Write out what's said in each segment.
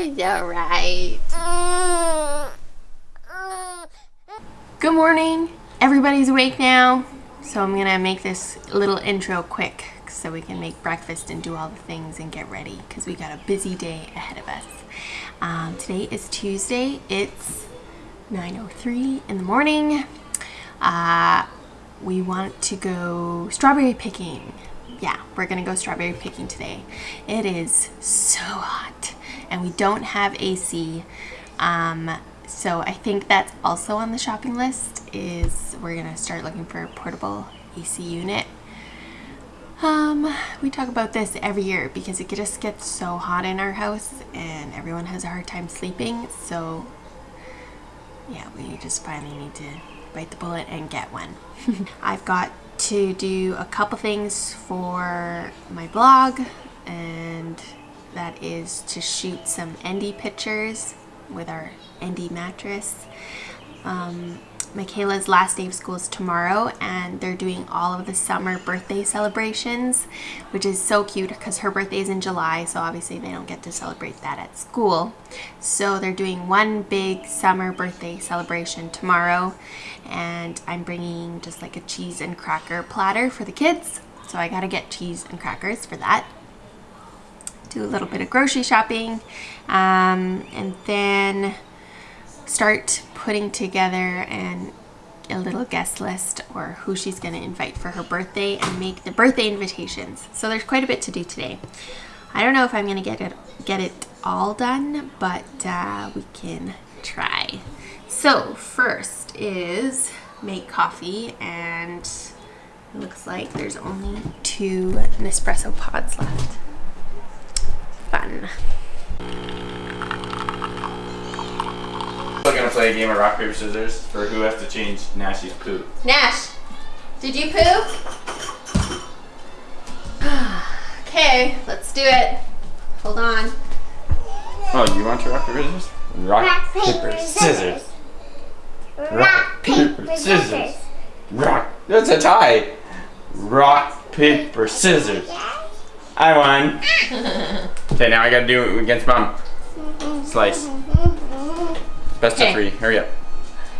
It's alright. Good morning. Everybody's awake now. So I'm gonna make this little intro quick so we can make breakfast and do all the things and get ready because we got a busy day ahead of us. Um, today is Tuesday. It's 9.03 in the morning. Uh, we want to go strawberry picking. Yeah, we're gonna go strawberry picking today. It is so hot and we don't have AC. Um, so I think that's also on the shopping list is we're gonna start looking for a portable AC unit. Um, we talk about this every year because it just gets so hot in our house and everyone has a hard time sleeping. So yeah, we just finally need to bite the bullet and get one. I've got to do a couple things for my blog and that is to shoot some Endy pictures with our Endy mattress. Um, Michaela's last day of school is tomorrow and they're doing all of the summer birthday celebrations which is so cute because her birthday is in July so obviously they don't get to celebrate that at school. So they're doing one big summer birthday celebration tomorrow and I'm bringing just like a cheese and cracker platter for the kids. So I gotta get cheese and crackers for that do a little bit of grocery shopping um, and then start putting together and a little guest list or who she's going to invite for her birthday and make the birthday invitations. So there's quite a bit to do today. I don't know if I'm going to get it get it all done, but uh, we can try. So first is make coffee and it looks like there's only two Nespresso pods left. Fun. We're gonna play a game of rock, paper, scissors for who has to change Nash's poop. Nash, did you poop? okay, let's do it. Hold on. Oh, you want to rock, paper, scissors? Rock, Rock, paper, paper, scissors. scissors. Rock, paper, scissors. Rock. That's a tie. Rock, paper, scissors. I won. okay, now I gotta do it against mom. Slice. Best of three. Hurry up.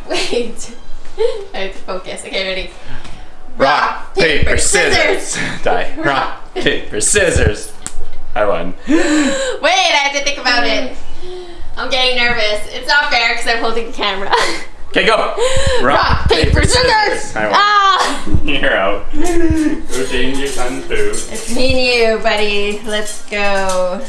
Wait. I have to focus. Okay, ready? Rock, paper, scissors. Die. Rock, paper, scissors. I won. Wait, I have to think about it. I'm getting nervous. It's not fair because I'm holding the camera. Okay, go. Rock, paper, scissors. I won. Ah! You're out. Go change your son's poo. It's me and you, buddy. Let's go.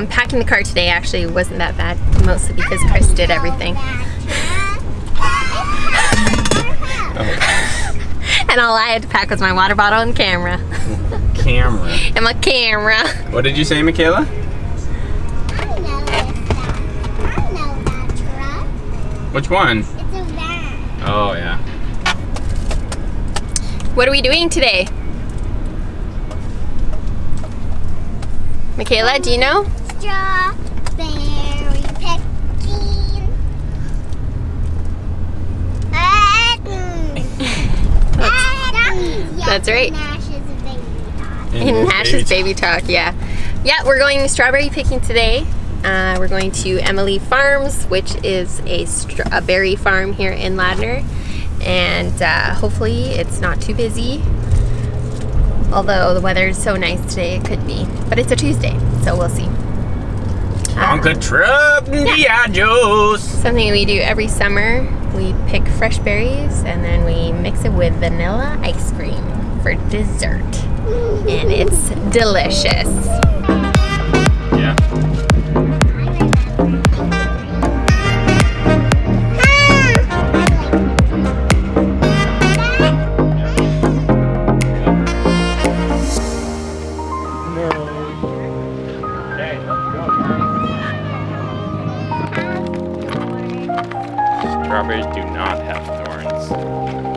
Um, packing the car today actually wasn't that bad, mostly because Chris did everything. And all I had to pack was my water bottle and camera. Camera. And my camera. What did you say, Michaela? I know this stuff. I know that truck. Which one? It's a van. Oh, yeah. What are we doing today? Michaela, do you know? Strawberry picking. That means yes, That's right. Nash is a baby dog. In Nash's baby talk, yeah. Yeah, we're going strawberry picking today. Uh, we're going to Emma Lea Farms, which is a, a berry farm here in Ladner. and uh, hopefully it's not too busy. Although the weather is so nice today, it could be. But it's a Tuesday, so we'll see. Uncle Truck Diagos. Something we do every summer. We pick fresh berries and then we mix it with vanilla ice cream for dessert. And it's delicious. Strawberries do not have thorns.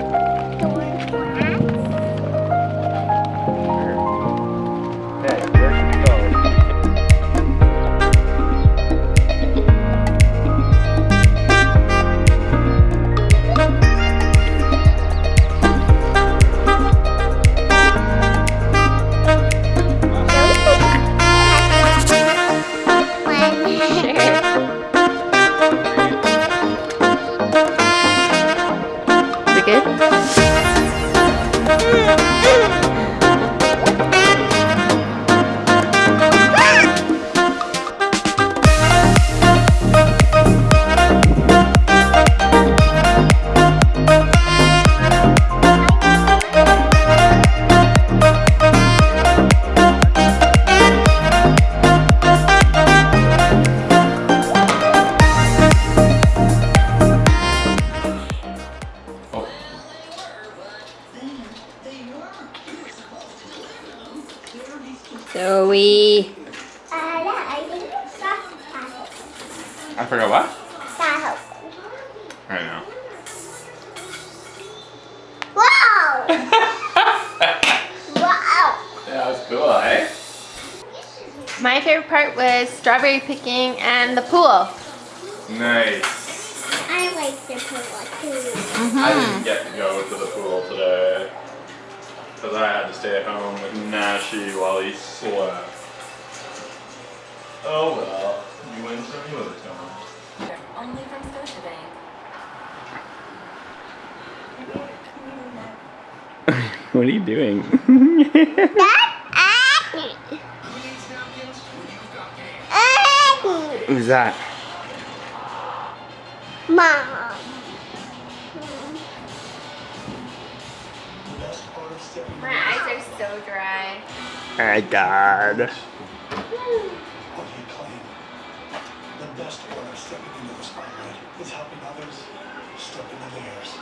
Wow! wow! that was cool, eh? my favorite part was strawberry picking and the pool. Nice. I like the pool too. I didn't get to go to the pool today. Because I had to stay at home with Nashi while he slept. Oh well. You win some, you lose some. Only what are you doing? That's Aggie. Aggie. Who's that? Mom. My eyes are so dry. My God. What do you claim? The best part of stepping into the spotlight is helping others step into theirs.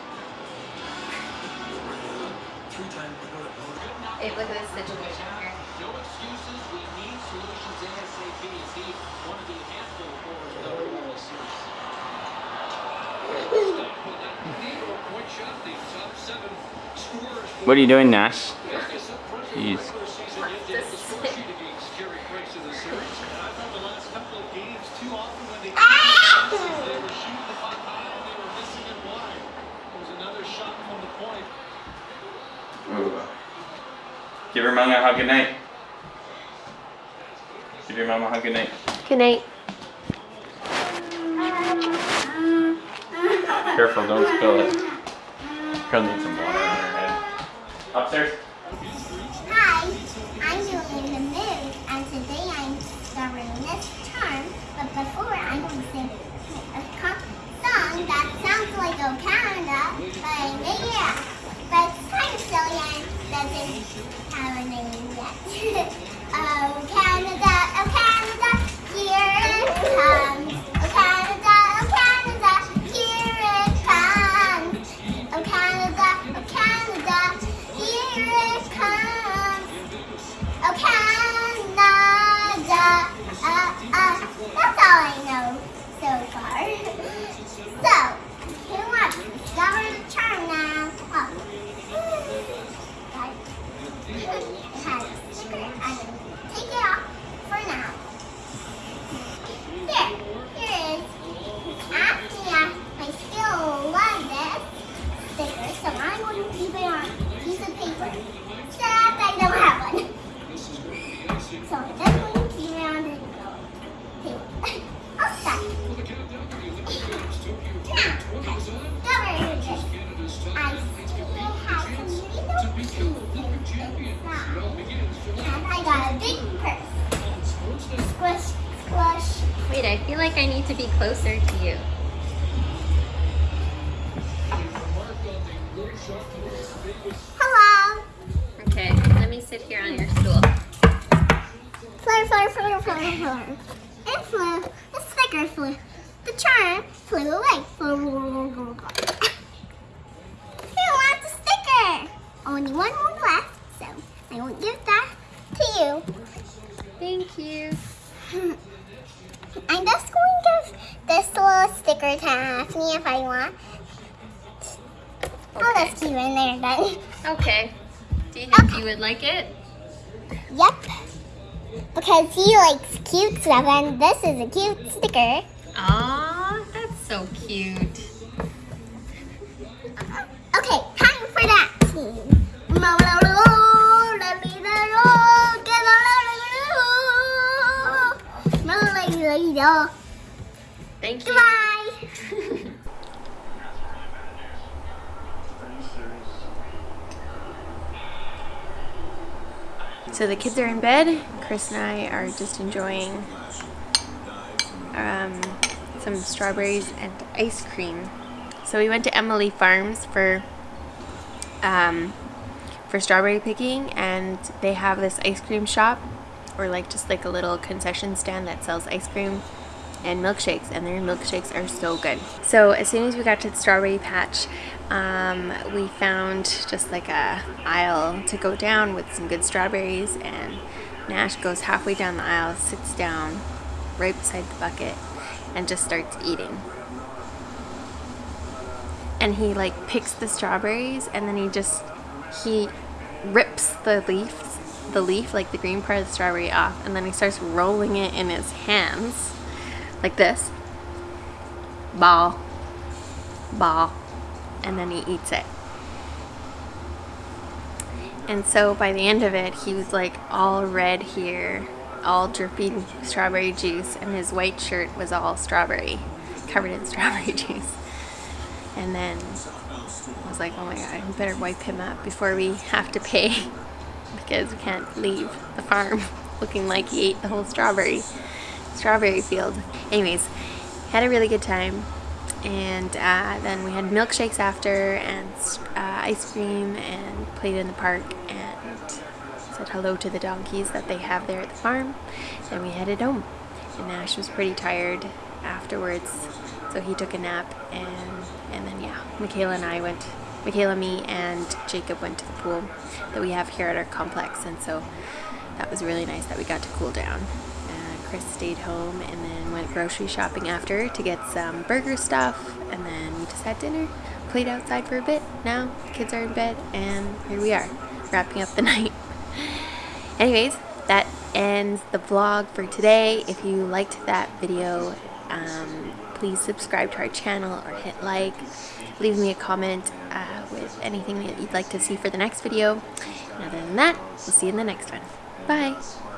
Hey, look at this situation here. No excuses. We need solutions ASAP. Is he one of the handful of bowlers that will win this series? Stop with that point shot. The top seven scorers for What are you doing, Nash? Vegas up front for the Jeez. regular season. Yet did the score sheet against Carey Price in the series. And I thought the last couple of games, too often when they came to the fences, they were shooting the puck high and they were missing it wide. There was another shot from the point. Ooh. Give your mama a hug good night. Give your mama a hug good night. Good night. Careful, don't spill it. Girl needs some water on her head. Upstairs. Hi, I'm doing the moon, and today I'm starting this term. But before, I'm going to sing a song that sounds like "Oh Canada," but I made it. But it's kind of silly and doesn't have a name yet. oh Canada, oh Canada, I feel like I need to be closer to you. Hello. Okay, let me sit here on your stool. Flutter, flutter, flutter, flutter, flutter. It flew. The sticker flew. The charm flew away. Who wants a sticker? Only one more left, so I will give that to you. Thank you. I'm just going to give this little sticker to Daphne if I want. I'll Okay. just keep it in there then. Okay. Do you think you would like it? Yep. Because he likes cute stuff and this is a cute sticker. Aw, that's so cute. Thank you. Goodbye. So the kids are in bed. Chris and I are just enjoying um, some strawberries and ice cream. So we went to Emma Lea Farms for um, for strawberry picking, and they have this ice cream shop, or like just like a little concession stand that sells ice cream and milkshakes, and their milkshakes are so good. So as soon as we got to the strawberry patch, um, we found just like a aisle to go down with some good strawberries, and Nash goes halfway down the aisle, sits down right beside the bucket, and just starts eating. And he like picks the strawberries, and then he just he rips the leaves, the leaf like the green part of the strawberry off, and then he starts rolling it in his hands like this. Ball, ball, and then he eats it. And so by the end of it, he was like all red here, all dripping strawberry juice, and his white shirt was all strawberry, covered in strawberry juice. And then I was like, oh my god, we better wipe him up before we have to pay because we can't leave the farm looking like he ate the whole strawberry strawberry field. Anyways, had a really good time. And uh, then we had milkshakes after and uh, ice cream and played in the park and said hello to the donkeys that they have there at the farm. Then we headed home. And Nash was pretty tired afterwards, so he took a nap. And, and then, yeah, Michaela and I went, Michaela, me, and Jacob went to the pool that we have here at our complex. And so that was really nice that we got to cool down. Uh, Chris stayed home and then went grocery shopping after to get some burger stuff. And then we just had dinner, played outside for a bit. Now the kids are in bed, and here we are, wrapping up the night. Anyways, that ends the vlog for today. If you liked that video, um, please subscribe to our channel or hit like. Leave me a comment with anything that you'd like to see for the next video. And other than that, we'll see you in the next one. Bye!